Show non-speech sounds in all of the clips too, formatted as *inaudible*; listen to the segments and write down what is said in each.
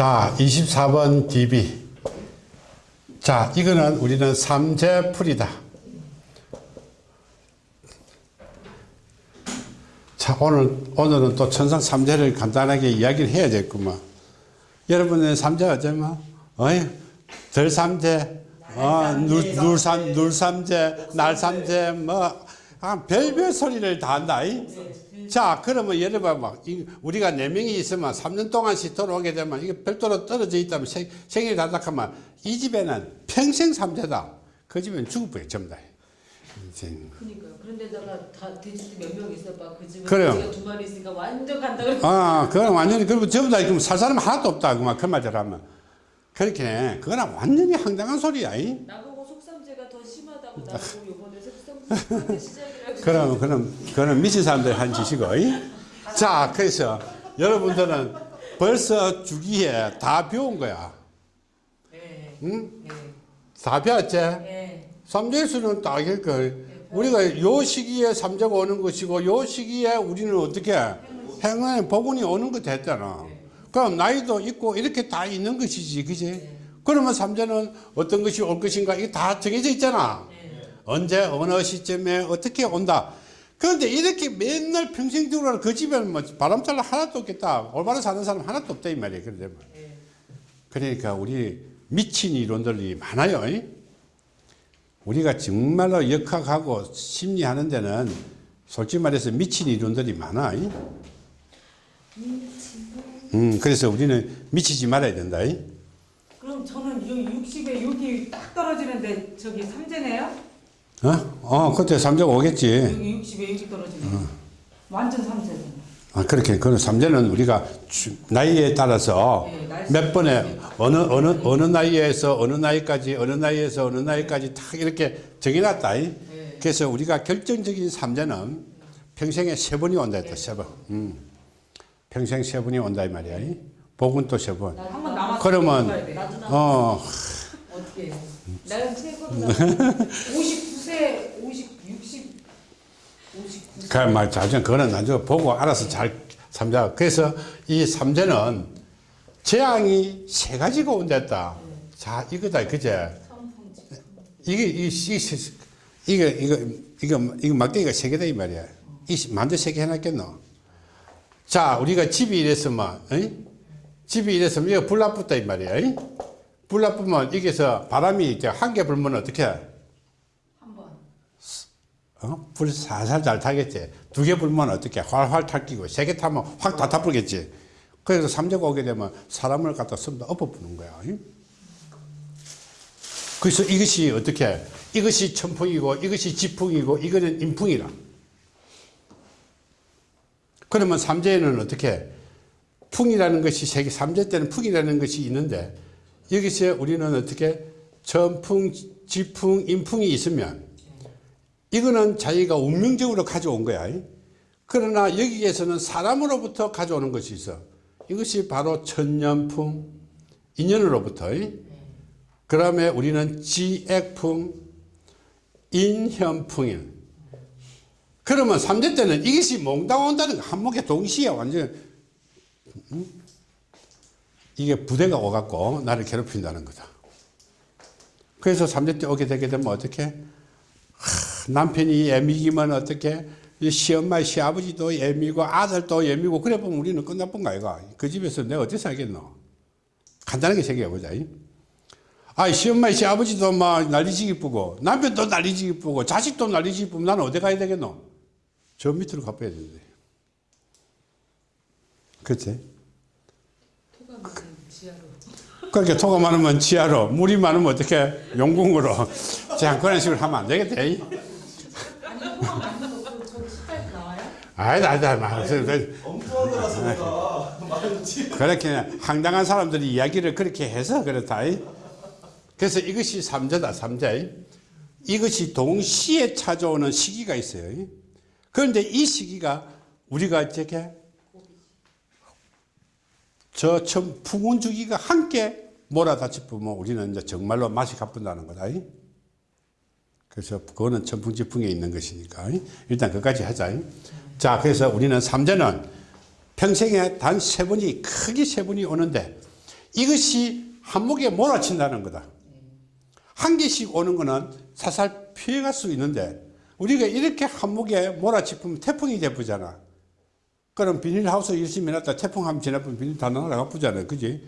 자, 24번 DB. 자, 이거는 우리는 삼재풀이다. 자, 오늘, 오늘은 또 천상 삼재를 간단하게 이야기를 해야 되겠구만. 여러분의 삼재 어쩌면, 어이, 덜삼재, 어, 눌, 눌삼, 눌삼재, 날삼재, 뭐, 아, 별별 소리를 다 한다. 이? 자, 그러면 예를 이- 우리가 네 명이 있으면 3년 동안씩 돌아오게 되면 이게 별도로 떨어져 있다면 생, 생일이 다르다 하면 이 집에는 평생 삼재다. 그 집에는 죽을 뻔해, 전부 다. 이제 그러니까요. 그런데다가 다 돼지도 몇명 있어봐. 그 집에 그래요. 두 마리 있으니까 완전 간다. 아, 그건 완전히, 그러면 전부 다, 그럼 살 사람 하나도 없다. 그만, 그 말대로 하면. 그렇게, 그거는 완전히 황당한 소리야. 이? 심하다고 나보고 요번에 시작이라고. *laughs* 그럼, 그럼, 그거는 미친 사람들이 한 짓이고. 이? 자, 그래서 여러분들은 벌써 주기에 다 배운 거야. 네. 응? 네. 다 배웠지? 네. 삼재수는 딱 이걸 우리가 요 시기에 삼재가 오는 것이고 요 시기에 우리는 어떻게 행운의 복운이 오는 것 됐잖아. 그럼 나이도 있고 이렇게 다 있는 것이지, 그지? 그러면 삼재는 어떤 것이 올 것인가 이게 다 정해져 있잖아. 언제 어느 시점에 어떻게 온다. 그런데 이렇게 맨날 평생 들어가는 그 집에는 뭐 바람잘 하나도 없겠다. 올바로 사는 사람 하나도 없다 이 말이야. 그런데 그러니까 우리 미친 이론들이 많아요. 이? 우리가 정말로 역학하고 심리하는 데는 솔직히 말해서 미친 이론들이 많아. 이? 음, 그래서 우리는 미치지 말아야 된다. 이? 그럼 저는 여기 60에 여기 딱 떨어지는데 저기 삼재네요? 어? 어, 그때 삼재가 오겠지. 여기 60에 여기 떨어지네. 완전 삼재네. 아, 그렇게, 그는 삼재는 우리가 주- 나이에 따라서 네, 몇 번에 어느, 어느, 어느 나이에서 어느 나이까지, 어느 나이에서 어느 나이까지 딱 이렇게 정해놨다. 이? 네. 그래서 우리가 결정적인 삼재는 평생에 세 번이 온다 했다, 세 번. 음. 평생 세 번이 온다, 이 말이야. 이? 복은 또 세 번. 그러면, 어, 어떻게 해? 나는 최고로 59세, 50, 60, 59세. 그 말, 자전, 그거는 나중에 보고 알아서 잘 삼자. 그래서 이 삼재는 재앙이 세 가지가 온댔다. 자, 이거다, 그제? 이게, 이, 이, 이거, 이거, 이거, 이거 막대기가 세 개다, 이 말이야. 이 만두 세 개 해놨겠노? 자, 우리가 집이 이랬으면, 어이? 집이 이랬으면, 이거 불 나쁘다, 이 말이야. 어이? 불 나쁘면, 여기서 바람이 이제 한 개 불면 어떻게? 해? 한 번. 어? 불 살살 잘 타겠지. 두 개 불면 어떻게 활활 탈끼고 세 개 타면 확 다 타버리겠지. 그래서 삼재가 오게 되면 사람을 갖다 습니다 엎어부는 거야. 응? 그래서 이것이 어떻게 이것이 천풍이고 이것이 지풍이고 이거는 인풍이라. 그러면 삼재에는 어떻게 풍이라는 것이 세계 삼재 때는 풍이라는 것이 있는데 여기서 우리는 어떻게 전풍, 지풍, 인풍이 있으면 이거는 자기가 운명적으로 가져온 거야. 그러나 여기에서는 사람으로부터 가져오는 것이 있어. 이것이 바로 천년풍, 인연으로부터. 그 다음에 우리는 지액풍, 인현풍이야. 그러면 삼재 때는 이것이 몽당 온다는 거 한목에 동시에 완전 음? 이게 부대가 오갖고 나를 괴롭힌다는 거다. 그래서 삼재 때 오게 되게 되면 어떻게? 남편이 애미기면 어떻게 시엄마 시아버지도 애미고 아들도 애미고 그래 보면 우리는 끝나쁜 거 아이가 그 집에서 내가 어떻게 살겠노 간단하게 생각해보자 아 시엄마 시아버지도 막 난리지기 뿌고 남편도 난리지기 뿌고 자식도 난리지기 뿌면 나는 어디 가야 되겠노 저 밑으로 가봐야 되는데 그치. 그렇게 토가 많으면 지하로 물이 많으면 어떻게 용궁으로 자 그런 식으로 하면 안 되겠다 이. 아니 토가 많은 것도 저 식사에서 나와요? 아이, 아이, 아이, 막, 엉뚱하더라서 내가 많지. 그렇게 황당한 사람들이 이야기를 그렇게 해서 그렇다. 이. 그래서 이것이 삼재다, 삼재. 이것이 동시에 찾아오는 시기가 있어요. 이. 그런데 이 시기가 우리가 어떻게 저 천, 풍운 주기가 함께 몰아닥치 보면 우리는 이제 정말로 맛이 가뿐다는 거다. 이. 그래서 그거는 천풍지풍에 있는 것이니까 일단 그까지 하자. 자, 그래서 우리는 삼재는 평생에 단 세 번이 크게 세 번이 오는데 이것이 한목에 몰아친다는 거다. 한 개씩 오는 거는 살살 피해갈 수 있는데 우리가 이렇게 한목에 몰아치면 태풍이 돼보잖아. 그럼 비닐하우스 열심히 해놨다 태풍 한번 지나면 비닐 다 날아가 보잖아. 그지?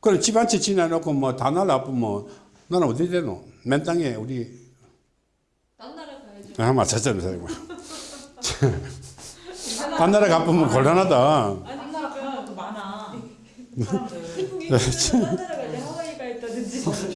그럼 집 한 채 지나놓고 뭐 다 날아가면 나는 어디 되노? 맨 땅에 우리 딴 나라 가야지. 아 맞췄잖아. *laughs* 딴 나라 가보면 곤란하다. 아니 나라 가면 또 많아. 사람들. 딴 나라 갈때 하와이 가 있다든지